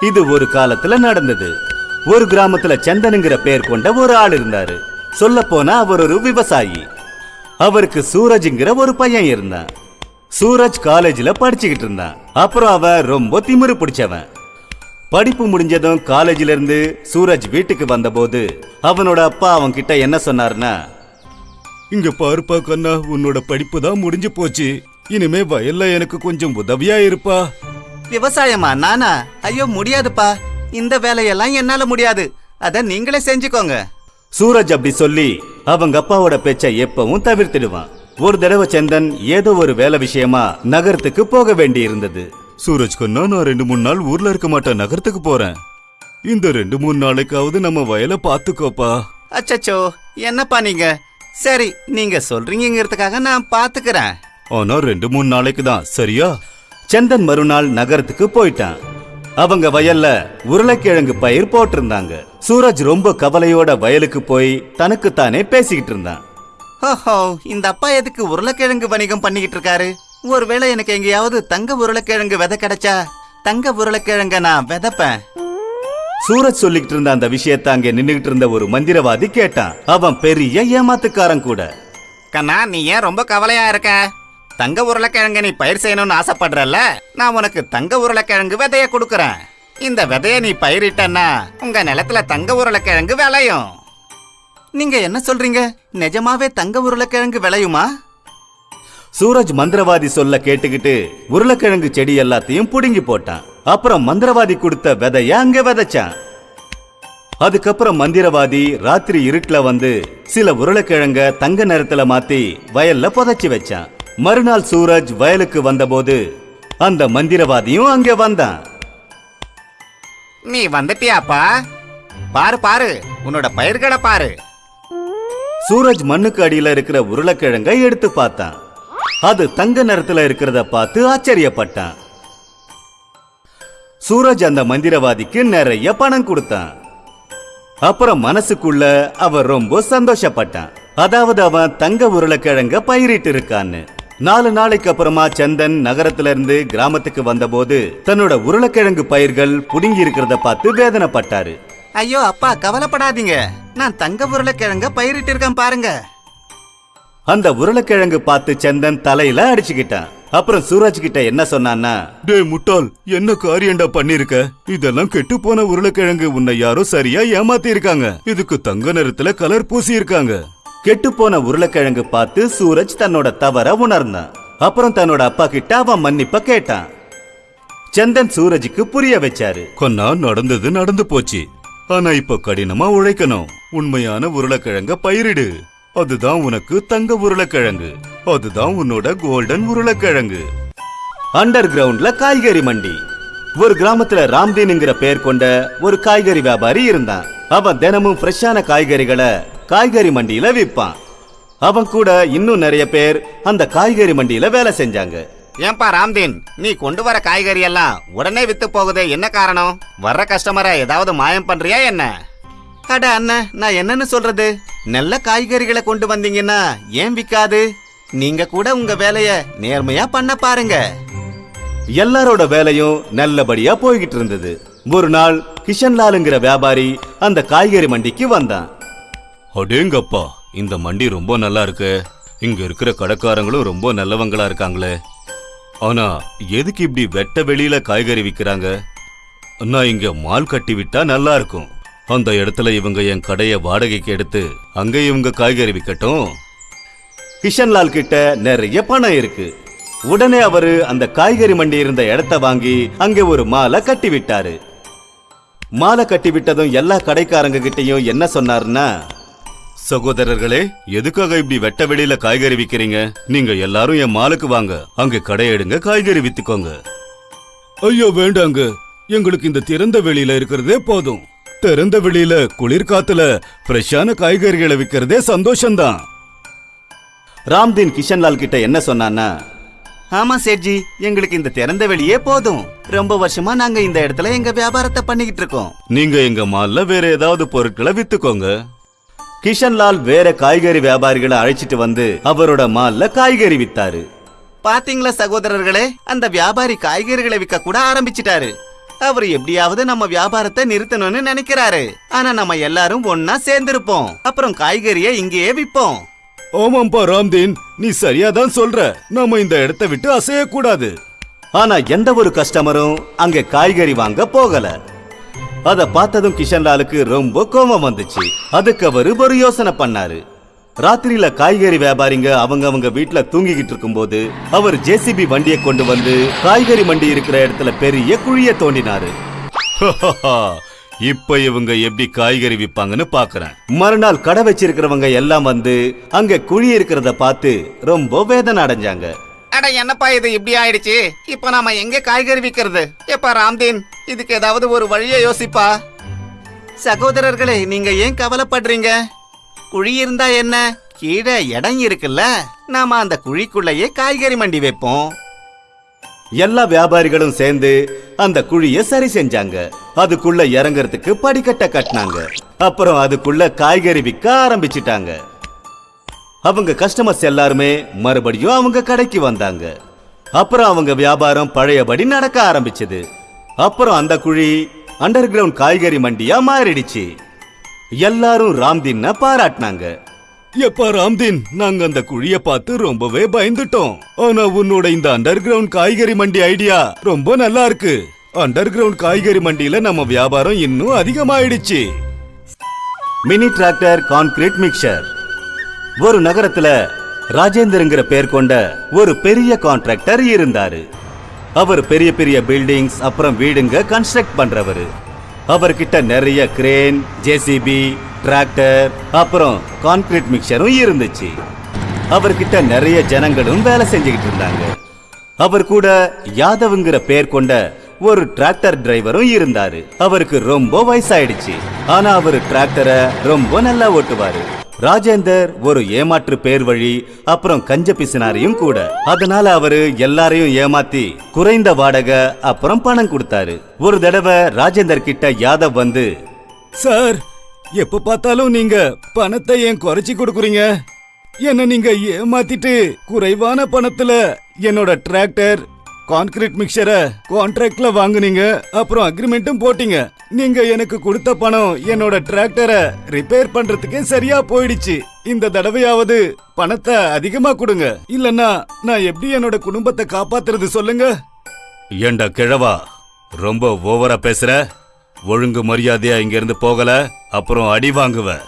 இது ஒரு காலத்துல நடந்தது. ஒரு கிராமத்துல சந்தனுங்கிற பேர் கொண்ட ஒரு ஆள் இருந்தாரு. சொல்ல போனா அவர் ஒரு விவசாயி. அவருக்கு சூரஜ்ங்கிற ஒரு பையன் இருந்தான். சூரஜ் காலேஜ்ல படிச்சுக்கிட்டு இருந்தான். அப்புறம் அவன் ரொம்ப திமிரு பிடிச்சவன். படிப்பு முடிஞ்சதும் காலேஜ்ல இருந்து சூரஜ் வீட்டுக்கு வந்தபோது அவனோட அப்பா அவன் கிட்ட என்ன சொன்னாருன்னா இங்க பாருப்பா கண்ணா உன்னோட படிப்பு தான் முடிஞ்சு போச்சு. இனிமே வயல்ல எனக்கு கொஞ்சம் உதவியா இருப்பா. விவசாயமா நானா? ஐயோ முடியாதுப்பா. இந்த வேலையெல்லாம் என்னால முடியாது. அத நீங்களே செஞ்சுக்கோங்க. சூரஜ் அப்படி சொல்லி அவங்க அப்பாவோட பேச்சை எப்பவும் தவிர்த்திடுவான். ஒரு தடவை சந்தன் ஏதோ ஒரு வேலை விஷயமா நகரத்துக்கு போக வேண்டி இருந்தது சூரஜ் கண்ணா நான் ரெண்டு மூணு நாள் ஊர்ல இருக்க மாட்டேன் நகரத்துக்கு போறேன். இந்த ரெண்டு மூணு நாளைக்காவது நம்ம வயலை பாத்துக்கோப்பா அச்சச்சோ என்னப்பா நீங்க? சரி நீங்க சொல்றீங்கிறதுக்காக நான் பாத்துக்கிறேன் ஆனா ரெண்டு மூணு நாளைக்கு தான் சரியா? சந்தன் மறுநாள் நகரத்துக்கு போயிட்டான். அவங்க வயல்ல உருளைக்கிழங்கு பயிர் போட்டிருந்தாங்க. சூரஜ் ரொம்ப கவலையோட வயலுக்கு போய் தனக்குத்தானே பேசிக்கிட்டு இருந்தான். ஓஹோ இந்த அப்பா எதுக்கு உருளைக்கிழங்கு வணிகம் பண்ணிக்கிட்டு இருக்காரு? ஒருவேளை எனக்கு எங்கேயாவது தங்க உருளைக்கிழங்கு விதை கிடைச்சா தங்க உருளைக்கிழங்க நான் விதைப்பேன். சூரஜ் சொல்லிக்கிட்டு இருந்த அந்த விஷயத்த அங்க நின்னுகிட்டு இருந்த ஒரு மந்திரவாதி கேட்டான். அவன் பெரிய ஏமாத்துக்காரன் கூட. கண்ணா நீ ஏன் ரொம்ப கவலையா இருக்க? தங்க உருளைக்கிழங்கு நீ பயிர் செய்யணும்னு ஆசைப்படுறல்ல? நான் உனக்கு தங்க உருளைக்கிழங்கு விதைய கொடுக்கறேன். இந்த விதைய நீ பயிரிட்டன்னா உங்க நிலத்துல தங்க உருளைக்கிழங்கு விளையும். நீங்க என்ன சொல்றீங்க? நிஜமாவே தங்க உருளைக்கிழங்கு விளையுமா? சூரஜ் மந்திரவாதி சொல்ல கேட்டுக்கிட்டு உருளைக்கிழங்கு செடி எல்லாத்தையும் புடுங்கி போட்டான். அப்புறம் மந்திரவாதி கொடுத்த விதைய அங்க விதைச்சான். அதுக்கப்புறம் மந்திரவாதி ராத்திரி இருட்டுல வந்து சில உருளைக்கிழங்க தங்க நிறத்துல மாத்தி வயல்ல புதைச்சி வச்சான். மறுநாள் சூரஜ் வயலுக்கு வந்தபோது அந்த மந்திரவாதியும் அங்க வந்தான். நீ வந்துட்டியாப்பா? பாரு பாரு உன்னோட பயிர்களை பாரு. சூரஜ் மண்ணுக்கு அடியில இருக்கிற உருளைக்கிழங்க எடுத்து பார்த்தான். அது தங்க நிறத்துல இருக்கிறத பார்த்து ஆச்சரியப்பட்டான். சூரஜ் அந்த மந்திரவாதிக்கு நிறைய பணம் கொடுத்தான். அப்புறம் மனசுக்குள்ள அவன் ரொம்ப சந்தோஷப்பட்டான். அதாவது அவன் தங்க உருளைக்கிழங்க பயிரிட்டு இருக்கான்னு. நாலு நாளைக்கு அப்புறமா சந்தன் நகரத்துல இருந்து கிராமத்துக்கு வந்தபோது தன்னோட உருளைக்கிழங்கு பயிர்கள் புடுங்கி இருக்கிறத பார்த்து வேதனைப்பட்டாரு. ஐயோ அப்பா கவலைப்படாதீங்க. நான் தங்க உருளைக்கிழங்க பயிரிட்டு இருக்கேன் பாருங்க. அந்த உருளைக்கிழங்கு பார்த்து சந்தன் தலையில அடிச்சுக்கிட்டான். அப்புறம் சூரஜ் கிட்ட என்ன சொன்னான்னா டேய் முட்டாள் என்ன காரியண்டா பண்ணிருக்க? இதெல்லாம் கெட்டு போன உருளைக்கிழங்கு உன்னை யாரோ சரியா ஏமாத்தி இருக்காங்க இதுக்கு தங்க நிறத்துல கலர் பூசி இருக்காங்க கெட்டு போன உருளைக்கிழங்கு பார்த்து சூரஜ் தன்னோட தவற உணர்ந்தான். அப்புறம் தன்னோட அப்பா கிட்ட அவன் மன்னிப்ப கேட்டான். சந்தன் சூரஜுக்கு புரிய வச்சாரு. கொன்னா நடந்தது நடந்து போச்சு. ஆனா இப்ப கடினமா உழைக்கணும். உண்மையான உருளைக்கிழங்க பயிரிடு. அதுதான் உனக்கு தங்க உருளைக்கிழங்கு. அதுதான் உன்னோட கோல்டன் உருளைக்கிழங்கு. அண்டர் கிரவுண்ட்ல காய்கறி மண்டி. ஒரு கிராமத்துல ராம்தீன்ங்கிற பேர் கொண்ட ஒரு காய்கறி வியாபாரி இருந்தான். அவன் தினமும் ஃப்ரெஷ்ஷான காய்கறிகளை காய்கறி மண்டியில விற்பான் அவன் கூட இன்னும் நிறைய பேர் அந்த காய்கறி மண்டியில வேலை செஞ்சாங்க. ஏன்பா ராம்தீன் நீ கொண்டு வர காய்கறி எல்லாம் உடனே வித்து போகுதே என்ன காரணம்? வர்ற கஸ்டமரை ஏதாவது மாயம் பண்றியா என்ன? அட அண்ணன் நான் என்னன்னு சொல்றது? நல்ல காய்கறிகளை கொண்டு வந்தீங்கன்னா ஏன் விக்காது? நீங்க கூட உங்க வேலைய நேர்மையா பண்ண பாருங்க. எல்லாரோட வேலையும் நல்லபடியா போய்கிட்டு இருந்தது. ஒரு நாள் கிஷன்லாலுங்கிற வியாபாரி அந்த காய்கறி மண்டிக்கு வந்தான். அடேங்கப்பா இந்த மண்டி ரொம்ப நல்லா இருக்கு. இங்க இருக்கிற கடைக்காரங்களும் ரொம்ப நல்லவங்களா இருக்காங்களே. ஆனா எதுக்கு இப்படி வெட்ட வெளியில காய்கறி விற்கிறாங்க நான் இங்க மால் கட்டி விட்டா நல்லா இருக்கும். அந்த இடத்துல இவங்க என் கடையை வாடகைக்கு எடுத்து அங்க இவங்க காய்கறி விற்கட்டும் கிஷன்லால் கிட்ட நிறைய பணம் இருக்கு. உடனே அவரு அந்த காய்கறி மண்டி இருந்த இடத்த வாங்கி அங்க ஒரு மாலை கட்டி விட்டாரு. மாலை கட்டி விட்டதும் எல்லா கடைக்காரங்க கிட்டையும் என்ன சொன்னாருன்னா சகோதரர்களே எதுக்காக இப்படி வெட்ட வெளியில காய்கறி விக்கிறீங்க? நீங்க எல்லாரும் என் மாலுக்கு வாங்க. அங்க கடையெடுங்க காய்கறி வித்துக்கோங்க. ஐயோ வேண்டாங்க. எங்களுக்கு இந்த திறந்த வெளியில இருக்கிறதே போதும். திறந்த வெளியில குளிர்காத்துல ஃப்ரெஷ்ஷான காய்கறிகளை விக்கிறதே சந்தோஷம்தான். ராம்தீன் கிஷன்லால் கிட்ட என்ன சொன்னான்னா ஆமா சேட்ஜி எங்களுக்கு இந்த திறந்த வெளியே போதும். ரொம்ப வருஷமா நாங்க இந்த இடத்துல எங்க வியாபாரத்தை பண்ணிக்கிட்டு இருக்கோம். நீங்க எங்க மால்ல வேற ஏதாவது பொருட்களை வித்துக்கோங்க. கிஷன்லால் வேற காய்கறி வியாபாரிகளை அழைச்சிட்டு வந்து அவரோட மால்ல காய்கறி வித்தாரு. பாத்தீங்களா சகோதரர்களே? அந்த வியாபாரி காய்கறிகளை விற்க கூட ஆரம்பிச்சிட்டாரு. அவர் எப்படியாவது நம்ம வியாபாரத்தை நிறுத்தணும்னு நினைக்கிறாரு. ஆனா நம்ம எல்லாரும் ஒன்னா சேர்ந்திருப்போம். அப்புறம் காய்கறியை இங்கேயே விப்போம். ஆமாம்பா ராம்தீன் நீ சரியா தான் சொல்ற. நாம இந்த இடத்தை விட்டு அசையக்கூடாது. ஆனா எந்த ஒரு கஸ்டமரும் அங்க காய்கறி வாங்க போகல. அத பார்த்ததும் கிஷன்லாலுக்கு ரொம்ப கோபம் வந்துச்சு. அதுக்கு அவரு ஒரு யோசனை பண்ணாரு. ராத்திரியில காய்கறி வியாபாரிங்க அவங்க அவங்க வீட்ல தூங்கிக்கிட்டு இருக்கும்போது அவர் ஜேசிபி வண்டியை கொண்டு வந்து காய்கறி மண்டி இருக்கிற இடத்துல பெரிய குழிய தோண்டினாரு. இப்ப இவங்க எப்படி காய்கறி விப்பாங்கன்னு பாக்குறேன். மறுநாள் கடை வச்சிருக்கிறவங்க எல்லாம் வந்து அங்க குழி இருக்கிறத பார்த்து ரொம்ப வேதனை அடைஞ்சாங்க. அட என்னப்பா இது? இப்படி ஆயிடுச்சு. இப்ப நாம எங்க காய்கறி விக்கிறது? எப்பா ராம்தீன் இதுக்கு ஏதாவது ஒரு வழியை யோசிப்பா. சகோதரர்களே நீங்க ஏன் கவலைப்படுறீங்க? குழி இருந்தா என்ன? கீழே இடம் இருக்குல்ல. நாம அந்த குழிக்குள்ளேயே காய்கறி மண்டி வைப்போம். எல்லா வியாபாரிகளும் சேர்ந்து அந்த குழிய சரி செஞ்சாங்க. அதுக்குள்ள இறங்குறதுக்கு படிக்கட்டை கட்டினாங்க. அப்புறம் அதுக்குள்ள காய்கறி விற்க ஆரம்பிச்சிட்டாங்க. அவங்க கஸ்டமர்ஸ் எல்லாருமே மறுபடியும் அவங்க கடைக்கு வந்தாங்க. அப்புறம் அவங்க வியாபாரம் பழையபடி நடக்க ஆரம்பிச்சது. அப்புறம் அந்த குழி அண்டர் கிரவுண்ட் காய்கறி மண்டியா மாறிடுச்சு. எல்லாரும் ராம்தீன் பாராட்டினாங்க. எப்பா ராம்தீன் நாங்க அந்த குழிய பார்த்து ரொம்பவே பயந்துட்டோம். ஆனா உன்னோட இந்த அண்டர் கிரவுண்ட் காய்கறி மண்டி ஐடியா ரொம்ப நல்லா இருக்கு. அண்டர் கிரவுண்ட் காய்கறி மண்டியில நம்ம வியாபாரம் இன்னும் அதிகமாயிடுச்சு. மினி டிராக்டர் கான்கிரீட் மிக்சர் ஒரு நகரத்துல ராஜேந்தர்ங்கிற பேர் கொண்ட ஒரு பெரிய கான்ட்ராக்டர் இருந்தாரு. அவர் பெரிய பெரிய பில்டிங்ஸ் அப்புறம் வீடுங்க கன்ஸ்ட்ரக்ட் பண்றவரு. அவர்கிட்ட நிறைய கிரேன் ஜேசிபி டிராக்டர் அப்புறம் கான்கிரீட் மிக்சரும் இருந்துச்சு. அவர்கிட்ட நிறைய ஜனங்களும் வேலை செஞ்சுக்கிட்டு இருந்தாங்க. அவர் கூட யாதவ்ங்கிற பேர் கொண்ட ஒரு டிராக்டர் டிரைவரும் இருந்தாரு. அவருக்கு ரொம்ப வயசாயிடுச்சு. ஆனா அவர் டிராக்டரை ரொம்ப நல்லா ஓட்டுவாரு. ராஜேந்தர் ஒரு ஏமாற்று பேர் வழி அப்புறம் கஞ்ச பிசினாரியும் கூட. அதனால அவரு எல்லாரையும் ஏமாத்தி குறைந்த வாடகை அப்புறம் பணம் கொடுத்தாரு. ஒரு தடவை ராஜேந்தர் கிட்ட யாதவ் வந்து சார் எப்ப பார்த்தாலும் நீங்க பணத்தை ஏன் குறைச்சி கொடுக்குறீங்க? என்ன நீங்க ஏமாத்திட்டு குறைவான பணத்துல என்னோட டிராக்டர் கான்கிரீட் மிக்சரை கான்ட்ராக்ட்ல வாங்குனீங்க அப்புறம் அக்ரிமெண்ட்டும் போட்டீங்க. நீங்க எனக்கு கொடுத்த பணம் என்னோட டிராக்டரை ரிப்பேர் பண்றதுக்கே சரியா போயிடுச்சு. இந்த தடவையாவது பணத்தை அதிகமா கொடுங்க. இல்லன்னா நான் எப்படி என்னோட குடும்பத்தை காப்பாத்துறது சொல்லுங்க? ஏண்டா கிழவா ரொம்ப ஓவரா பேசுற? ஒழுங்கு மரியாதையா இங்கிருந்து போகல அப்புறம் அடி வாங்குவ.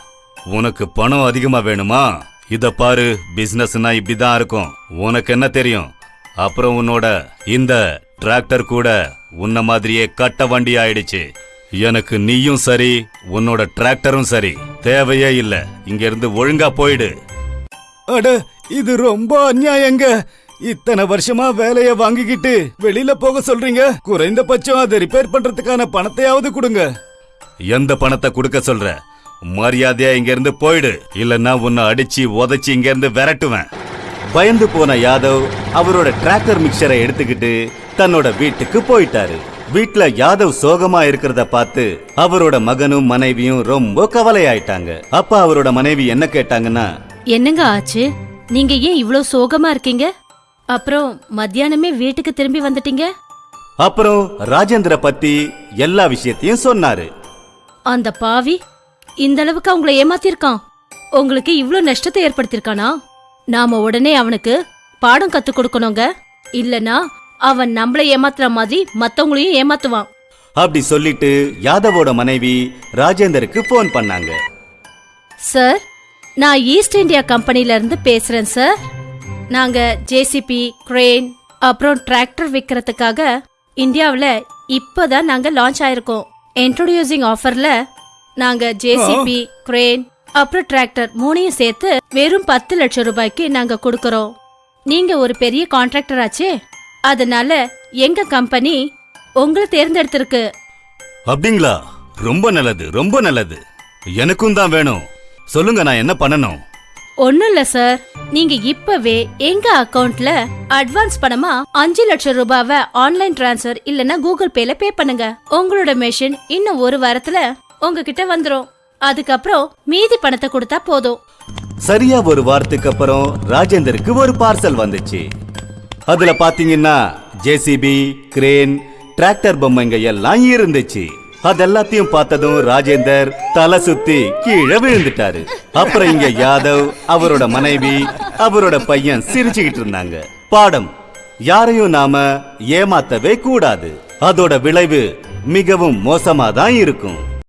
உனக்கு பணம் அதிகமா வேணுமா? இத பாரு பிசினஸ்னா இப்படிதான் இருக்கும். உனக்கு என்ன தெரியும்? அப்புறம் உன்னோட இந்த டிராக்டர் கூட உன்ன மாதிரியே கட்ட வண்டி ஆயிடுச்சு. எனக்கு நீயும் சரி உன்னோட டிராக்டரும் சரி. தேவையே இல்ல. இங்க இருந்து ஒழுங்கா போயிடு. அட இது ரொம்ப அநியாயங்க. இத்தனை வருஷமா வேலைய வாங்கிக்கிட்டு வெளியில போக சொல்றீங்க? குறைந்தபட்சம் அதை ரிப்பேர் பண்றதுக்கான பணத்தையாவது கொடுங்க. எந்த பணத்தை கொடுக்க சொல்ற? மரியாதையா இங்க இருந்து போயிடு. இல்லன்னா உன்னை அடிச்சு உதைச்சு இங்க இருந்து விரட்டுவேன். பயந்து போன யாதவ் அவரோட டிராக்டர் மிக்சரை எடுத்துக்கிட்டு தன்னோட வீட்டுக்கு போயிட்டாரு. வீட்ல யாதவ் சோகமா இருக்கிறத பார்த்து அவரோட மகனும் மனைவியும் ரொம்ப கவலையாயிட்டாங்க. அப்ப அவரோட மனைவி என்ன கேட்டாங்கன்னா என்னங்க ஆச்சு? நீங்க ஏன் இவ்ளோ சோகமா இருக்கீங்க? அப்புறம் மத்தியானமே வீட்டுக்கு திரும்பி வந்துட்டீங்க? அப்புறம் ராஜேந்திர பத்தி எல்லா விஷயத்தையும் சொன்னாரு. அந்த பாவி இந்த அளவுக்கு அவங்கள ஏமாத்திருக்கான். உங்களுக்கு இவ்ளோ நஷ்டத்தை ஏற்படுத்திருக்கானா? நாம உடனே அவனுக்கு பாடம் கத்து கொடுக்கணுங்க. இல்லனா அவன் நம்மள ஏமாத்துற மாதிரி மத்தவங்களையும் ஏமாத்துவான். அப்படி சொல்லிட்டு யாதவோட மனைவி ராஜேந்தருக்கு ஃபோன் பண்ணாங்க. சார் நான் ஈஸ்ட் இந்தியா கம்பெனில இருந்து பேசுறேன் சார். நாங்க ஜேசிபி கிரேன் அப்புறம் டிராக்டர் விற்கிறதுக்காக இந்தியாவில் இப்போதான் நாங்க லான்ச் ஆயிருக்கோம். இன்ட்ரோடியூசிங் ஆஃபர்ல நாங்க ஜேசிபி கிரேன் அப்புறம் டிராக்டர் மூணையும் சேர்த்து வெறும் பத்து லட்சம் ரூபாய்க்கு நாங்க கொடுக்கறோம். நீங்க ஒரு பெரிய கான்ட்ராக்டர் ஆச்சே? அதனால எங்க கம்பெனி உங்களை தேர்ந்தெடுத்திருக்கு? அப்படிங்களா? ரொம்ப நல்லது ரொம்ப நல்லது. எனக்கும் தான் வேணும். சொல்லுங்க நான் என்ன பண்ணணும்? ஒண்ணும் இல்ல சார் நீங்க இப்பவே எங்க அக்கவுண்ட்ல அட்வான்ஸ் பணமா அஞ்சு லட்சம் ரூபாவை ஆன்லைன் டிரான்ஸ்ஃபர் இல்லனா கூகுள் பேல பே பண்ணுங்க. உங்களோட மெஷின் இன்னும் ஒரு வாரத்துல உங்ககிட்ட வந்துரும். அதுக்கப்புறம் மீதி பணத்தை கொடுத்தா போதும். சரியா ஒரு வாரத்துக்கு அப்புறம் ராஜேந்தருக்கு ஒரு பார்சல் வந்துச்சு. அதுல பாத்தீங்கன்னா ஜேசிபி கிரேன் டிராக்டர் பொம்மைங்க எல்லாம் இருந்துச்சு. அதெல்லாத்தையும் பார்த்ததும் ராஜேந்தர் தலை சுத்தி கீழே விழுந்துட்டாரு. அப்புறம் இங்க யாதவ் அவரோட மனைவி அவரோட பையன் சிரிச்சுக்கிட்டு இருந்தாங்க. பாடம். யாரையும் நாம ஏமாத்தவே கூடாது. அதோட விளைவு மிகவும் மோசமா தான் இருக்கும்.